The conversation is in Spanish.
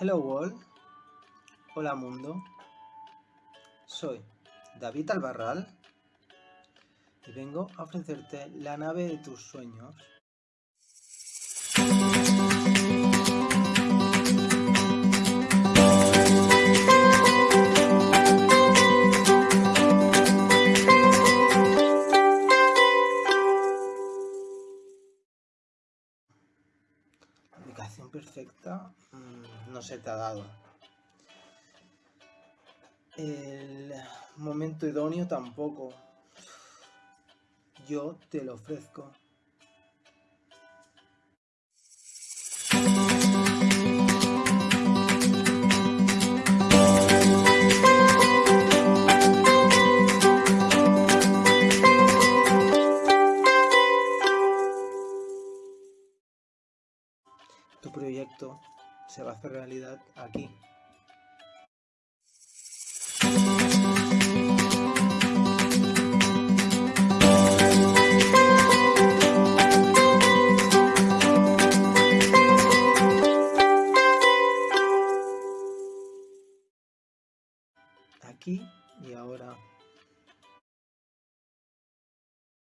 Hello World, hola mundo, soy David Albarral y vengo a ofrecerte la nave de tus sueños. Ubicación perfecta mm, no se te ha dado. El momento idóneo tampoco. Yo te lo ofrezco. Proyecto se va a hacer realidad aquí. Aquí y ahora.